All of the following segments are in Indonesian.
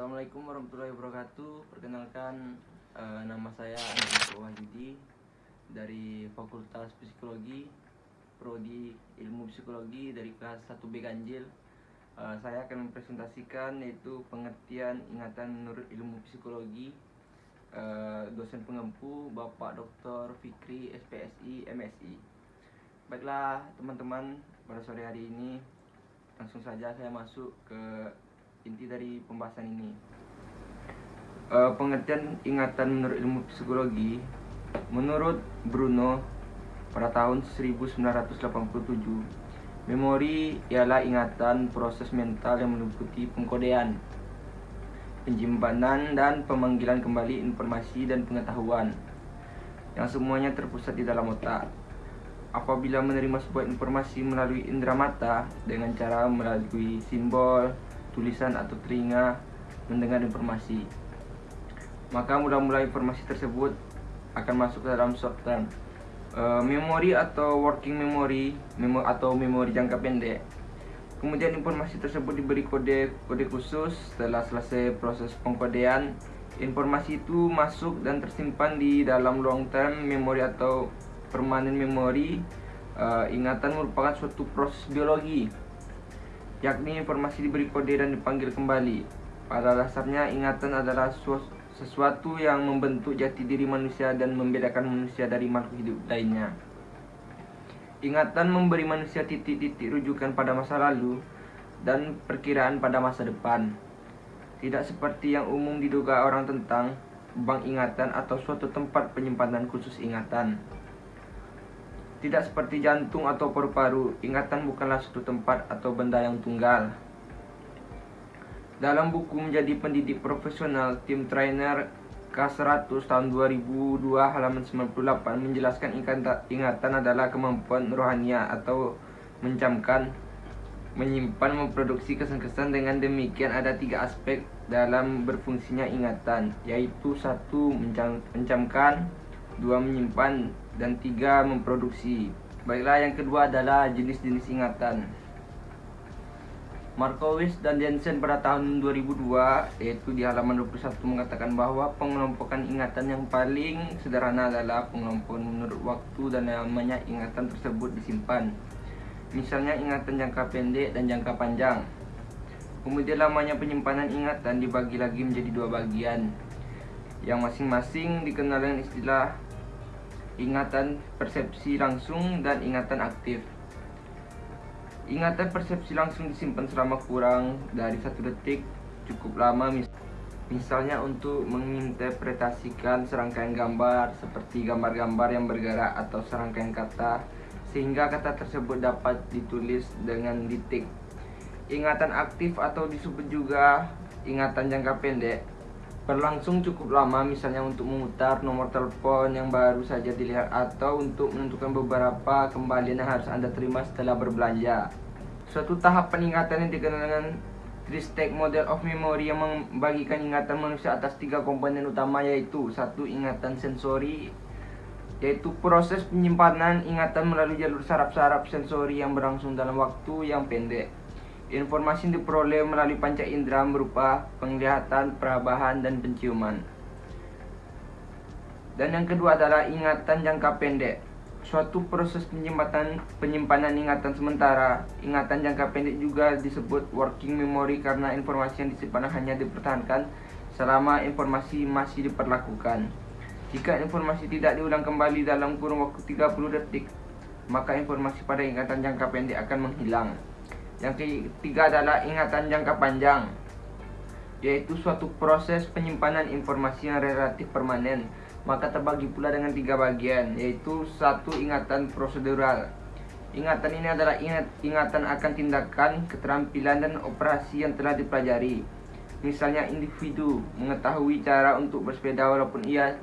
Assalamualaikum warahmatullahi wabarakatuh. Perkenalkan eh, nama saya Andiko Wahyudi dari Fakultas Psikologi Prodi Ilmu Psikologi dari kelas 1B Ganjil. Eh, saya akan mempresentasikan yaitu pengertian ingatan menurut ilmu psikologi. Eh, dosen pengempu Bapak Dr. Fikri SPSI MSI. Baiklah teman-teman, pada sore hari ini langsung saja saya masuk ke inti dari pembahasan ini. Uh, pengertian ingatan menurut ilmu psikologi, menurut Bruno pada tahun 1987, memori ialah ingatan proses mental yang meliputi pengkodean, penyimpanan dan pemanggilan kembali informasi dan pengetahuan yang semuanya terpusat di dalam otak apabila menerima sebuah informasi melalui indera mata dengan cara melalui simbol, tulisan atau telinga mendengar informasi. Maka mula-mula informasi tersebut akan masuk ke dalam short term. Uh, memori atau working memory memo atau memori jangka pendek. Kemudian informasi tersebut diberi kode kode khusus setelah selesai proses pengkodean. Informasi itu masuk dan tersimpan di dalam long term memory atau permanent memory. Uh, ingatan merupakan suatu proses biologi yakni informasi diberi kode dan dipanggil kembali. Pada dasarnya ingatan adalah sesuatu yang membentuk jati diri manusia dan membedakan manusia dari makhluk hidup lainnya. Ingatan memberi manusia titik-titik rujukan pada masa lalu dan perkiraan pada masa depan. Tidak seperti yang umum diduga orang tentang bank ingatan atau suatu tempat penyimpanan khusus ingatan. Tidak seperti jantung atau paru-paru, ingatan bukanlah suatu tempat atau benda yang tunggal. Dalam buku menjadi pendidik profesional, tim trainer K100 tahun 2002 halaman 98 menjelaskan ingatan adalah kemampuan rohania atau mencamkan, menyimpan, memproduksi kesan-kesan dengan demikian ada tiga aspek dalam berfungsinya ingatan, yaitu satu mencamkan, dua menyimpan, dan tiga memproduksi. Baiklah yang kedua adalah jenis-jenis ingatan. Markowitz dan Jensen pada tahun 2002 yaitu di halaman 21 mengatakan bahwa pengelompokan ingatan yang paling sederhana adalah pengelompokan menurut waktu dan namanya ingatan tersebut disimpan. Misalnya ingatan jangka pendek dan jangka panjang. Kemudian lamanya penyimpanan ingatan dibagi lagi menjadi dua bagian yang masing-masing dikenal dengan istilah ingatan persepsi langsung dan ingatan aktif. Ingatan persepsi langsung disimpan selama kurang dari satu detik cukup lama misalnya untuk menginterpretasikan serangkaian gambar seperti gambar-gambar yang bergerak atau serangkaian kata sehingga kata tersebut dapat ditulis dengan detik. Ingatan aktif atau disebut juga ingatan jangka pendek berlangsung cukup lama misalnya untuk memutar nomor telepon yang baru saja dilihat atau untuk menentukan beberapa kembalian yang harus Anda terima setelah berbelanja. Suatu tahap peningkatan yang dikenal dengan three-stage model of memory yang membagikan ingatan manusia atas tiga komponen utama yaitu satu ingatan sensori yaitu proses penyimpanan ingatan melalui jalur saraf-saraf sensori yang berlangsung dalam waktu yang pendek. Informasi yang diperoleh melalui panca indera berupa penglihatan, perabahan, dan penciuman. Dan yang kedua adalah ingatan jangka pendek. Suatu proses penyimpanan, penyimpanan ingatan sementara. Ingatan jangka pendek juga disebut working memory karena informasi yang disimpan hanya dipertahankan selama informasi masih diperlakukan. Jika informasi tidak diulang kembali dalam kurun waktu 30 detik, maka informasi pada ingatan jangka pendek akan menghilang. Yang ketiga adalah ingatan jangka panjang yaitu suatu proses penyimpanan informasi yang relatif permanen. Maka terbagi pula dengan tiga bagian yaitu satu ingatan prosedural. Ingatan ini adalah ingat, ingatan akan tindakan keterampilan dan operasi yang telah dipelajari. Misalnya individu mengetahui cara untuk bersepeda walaupun ia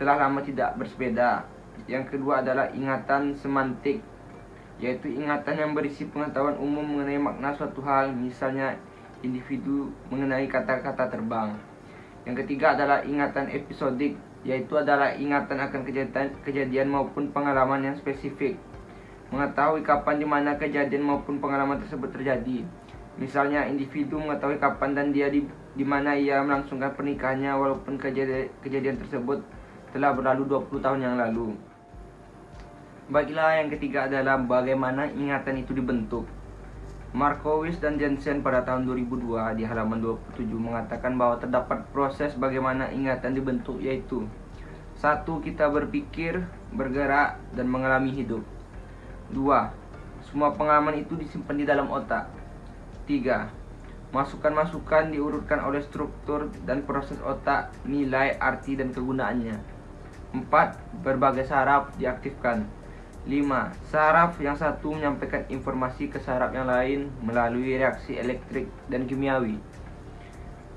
telah lama tidak bersepeda. Yang kedua adalah ingatan semantik yaitu ingatan yang berisi pengetahuan umum mengenai makna suatu hal, misalnya individu mengenai kata-kata terbang. Yang ketiga adalah ingatan episodik, yaitu adalah ingatan akan kejadian, kejadian maupun pengalaman yang spesifik. Mengetahui kapan di mana kejadian maupun pengalaman tersebut terjadi. Misalnya individu mengetahui kapan dan dia di, di mana ia melangsungkan pernikahannya walaupun kejadian, kejadian tersebut telah berlalu 20 tahun yang lalu. Baiklah yang ketiga adalah bagaimana ingatan itu dibentuk. Markowitz dan Jensen pada tahun 2002 di halaman 27 mengatakan bahwa terdapat proses bagaimana ingatan dibentuk yaitu satu Kita berpikir, bergerak, dan mengalami hidup. Dua Semua pengalaman itu disimpan di dalam otak. Tiga Masukan-masukan diurutkan oleh struktur dan proses otak, nilai, arti, dan kegunaannya. Empat Berbagai saraf diaktifkan 5. Saraf yang satu menyampaikan informasi ke saraf yang lain melalui reaksi elektrik dan kimiawi.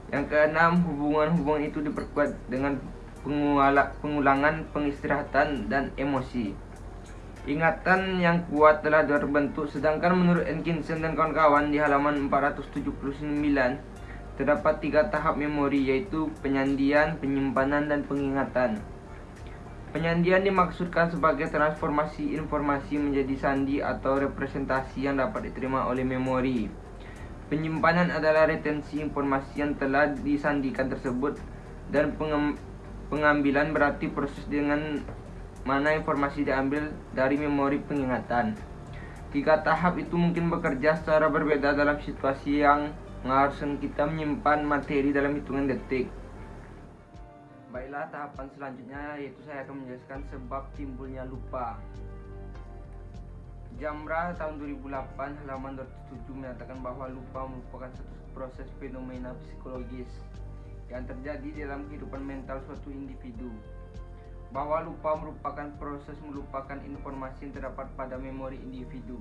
Yang keenam, hubungan-hubungan itu diperkuat dengan pengulangan pengistirahatan dan emosi. Ingatan yang kuat telah terbentuk sedangkan menurut Atkinson dan kawan-kawan di halaman 479 terdapat tiga tahap memori yaitu penyandian, penyimpanan, dan pengingatan. Penyandian dimaksudkan sebagai transformasi informasi menjadi sandi atau representasi yang dapat diterima oleh memori. Penyimpanan adalah retensi informasi yang telah disandikan tersebut dan pengambilan berarti proses dengan mana informasi diambil dari memori pengingatan. Tiga tahap itu mungkin bekerja secara berbeda dalam situasi yang mengharuskan kita menyimpan materi dalam hitungan detik. Baiklah tahapan selanjutnya yaitu saya akan menjelaskan sebab timbulnya lupa. Jamra tahun 2008 halaman 207 menyatakan bahwa lupa merupakan satu proses fenomena psikologis yang terjadi dalam kehidupan mental suatu individu. Bahwa lupa merupakan proses melupakan informasi yang terdapat pada memori individu.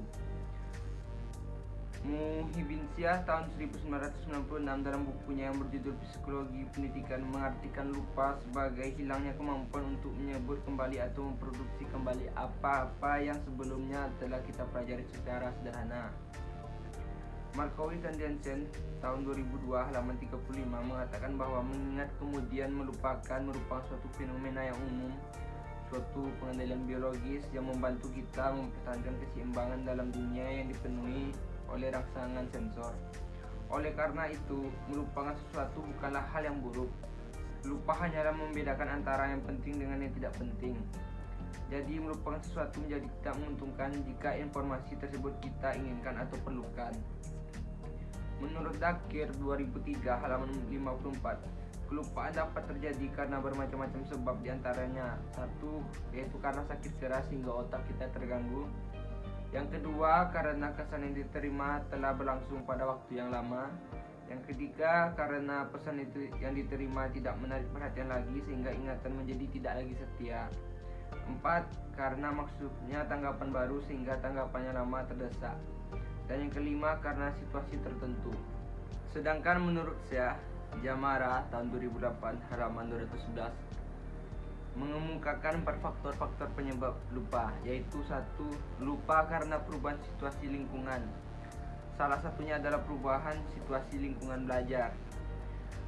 Muhibinsyah tahun 1996 dalam bukunya yang berjudul Psikologi Pendidikan mengartikan lupa sebagai hilangnya kemampuan untuk menyebut kembali atau memproduksi kembali apa-apa yang sebelumnya telah kita pelajari secara sederhana. Markowitz dan Jensen tahun 2002 halaman 35 mengatakan bahwa mengingat kemudian melupakan merupakan suatu fenomena yang umum suatu pengendalian biologis yang membantu kita mempertahankan keseimbangan dalam dunia yang dipenuhi oleh rangsangan sensor. Oleh karena itu, melupakan sesuatu bukanlah hal yang buruk. Lupa hanyalah membedakan antara yang penting dengan yang tidak penting. Jadi melupakan sesuatu menjadi tidak menguntungkan jika informasi tersebut kita inginkan atau perlukan. Menurut Dakir 2003 halaman 54, kelupaan dapat terjadi karena bermacam-macam sebab di antaranya satu yaitu karena sakit keras sehingga otak kita terganggu yang kedua, karena kesan yang diterima telah berlangsung pada waktu yang lama. Yang ketiga, karena pesan itu yang diterima tidak menarik perhatian lagi sehingga ingatan menjadi tidak lagi setia. Empat, karena maksudnya tanggapan baru sehingga tanggapannya lama terdesak. Dan yang kelima, karena situasi tertentu. Sedangkan menurut saya, Jamara tahun 2008 halaman 211 mengemukakan empat faktor-faktor penyebab lupa, yaitu satu lupa karena perubahan situasi lingkungan. Salah satunya adalah perubahan situasi lingkungan belajar.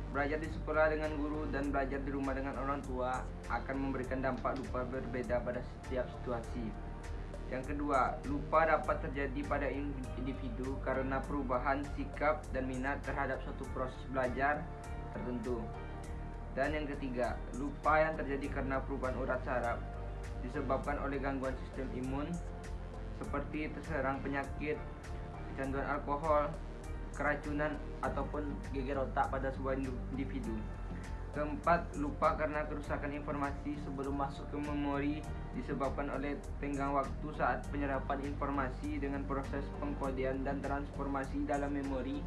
Belajar di sekolah dengan guru dan belajar di rumah dengan orang tua akan memberikan dampak lupa berbeda pada setiap situasi. Yang kedua, lupa dapat terjadi pada individu karena perubahan sikap dan minat terhadap suatu proses belajar tertentu. Dan yang ketiga, lupa yang terjadi karena perubahan urat saraf disebabkan oleh gangguan sistem imun seperti terserang penyakit, kecanduan alkohol, keracunan ataupun geger otak pada sebuah individu. Keempat, lupa karena kerusakan informasi sebelum masuk ke memori disebabkan oleh tenggang waktu saat penyerapan informasi dengan proses pengkodean dan transformasi dalam memori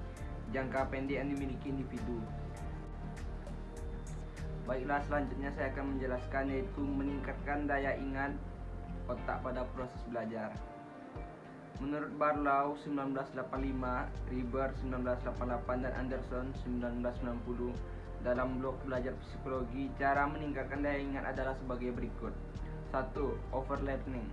jangka pendek yang dimiliki individu. Baiklah selanjutnya saya akan menjelaskan yaitu meningkatkan daya ingat otak pada proses belajar. Menurut Barlow 1985, Riber 1988 dan Anderson 1990 dalam blog belajar psikologi, cara meningkatkan daya ingat adalah sebagai berikut. 1. Overlearning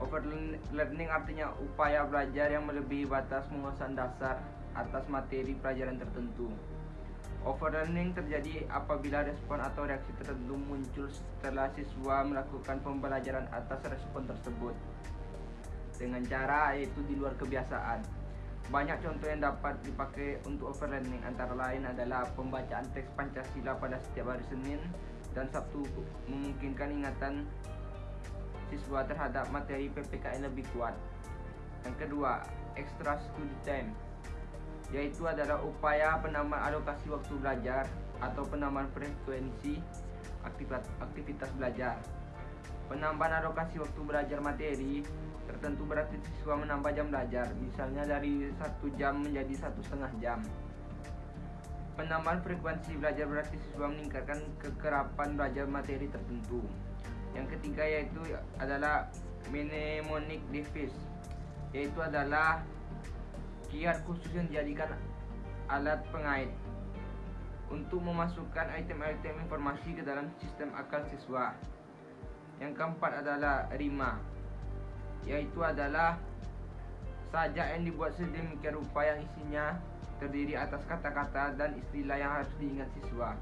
Overlearning artinya upaya belajar yang melebihi batas penguasaan dasar atas materi pelajaran tertentu. Overlearning terjadi apabila respon atau reaksi tertentu muncul setelah siswa melakukan pembelajaran atas respon tersebut dengan cara yaitu di luar kebiasaan. Banyak contoh yang dapat dipakai untuk overlearning antara lain adalah pembacaan teks Pancasila pada setiap hari Senin dan Sabtu memungkinkan ingatan siswa terhadap materi PPKN lebih kuat. Yang kedua, extra study time yaitu adalah upaya penambahan alokasi waktu belajar atau penambahan frekuensi aktivitas, aktivitas belajar. Penambahan alokasi waktu belajar materi tertentu berarti siswa menambah jam belajar, misalnya dari satu jam menjadi satu setengah jam. Penambahan frekuensi belajar berarti siswa meningkatkan kekerapan belajar materi tertentu. Yang ketiga yaitu adalah mnemonic device, yaitu adalah kiat khusus yang dijadikan alat pengait untuk memasukkan item-item informasi ke dalam sistem akal siswa. Yang keempat adalah rima, yaitu adalah sajak yang dibuat sedemikian rupa yang isinya terdiri atas kata-kata dan istilah yang harus diingat siswa.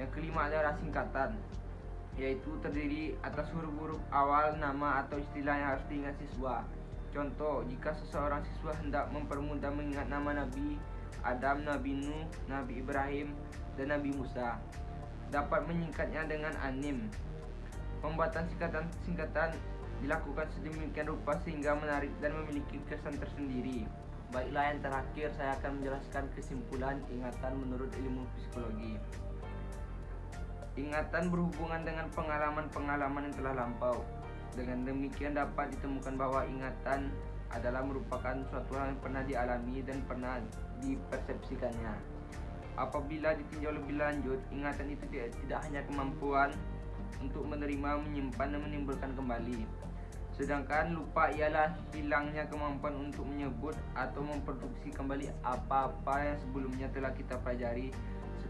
Yang kelima adalah singkatan, yaitu terdiri atas huruf-huruf awal nama atau istilah yang harus diingat siswa. Contoh, jika seseorang siswa hendak mempermudah mengingat nama Nabi Adam, Nabi Nuh, Nabi Ibrahim, dan Nabi Musa, dapat menyingkatnya dengan anim. Pembuatan singkatan-singkatan dilakukan sedemikian rupa sehingga menarik dan memiliki kesan tersendiri. Baiklah yang terakhir saya akan menjelaskan kesimpulan ingatan menurut ilmu psikologi. Ingatan berhubungan dengan pengalaman-pengalaman yang telah lampau. Dengan demikian dapat ditemukan bahwa ingatan adalah merupakan suatu hal yang pernah dialami dan pernah dipersepsikannya. Apabila ditinjau lebih lanjut, ingatan itu tidak hanya kemampuan untuk menerima, menyimpan, dan menimbulkan kembali, Sedangkan lupa ialah hilangnya kemampuan untuk menyebut atau memproduksi kembali apa-apa yang sebelumnya telah kita pelajari.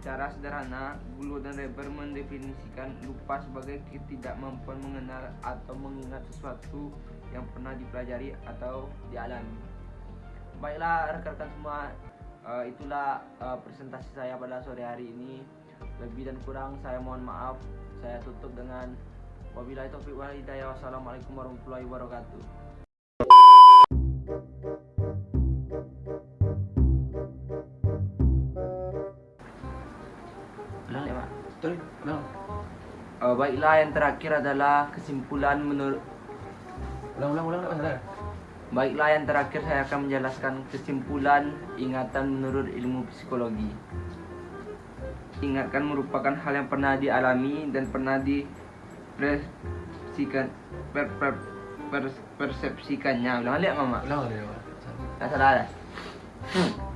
Secara sederhana, Gulu dan Reber mendefinisikan lupa sebagai ketidakmampuan mengenal atau mengingat sesuatu yang pernah dipelajari atau dialami. Baiklah rekan-rekan semua, uh, itulah uh, presentasi saya pada sore hari ini. Lebih dan kurang saya mohon maaf. Saya tutup dengan Wabillahi taufiq wal hidayah. Wassalamualaikum warahmatullahi wabarakatuh. Ulang. Uh, baiklah yang terakhir adalah kesimpulan menurut Ulang, ulang, ulang, ulang. Baiklah yang terakhir saya akan menjelaskan kesimpulan ingatan menurut ilmu psikologi. Ingatkan merupakan hal yang pernah dialami dan pernah di persepsikan per, per, per, persepsikannya ulang balik mama Ulang, tak salah dah hmm.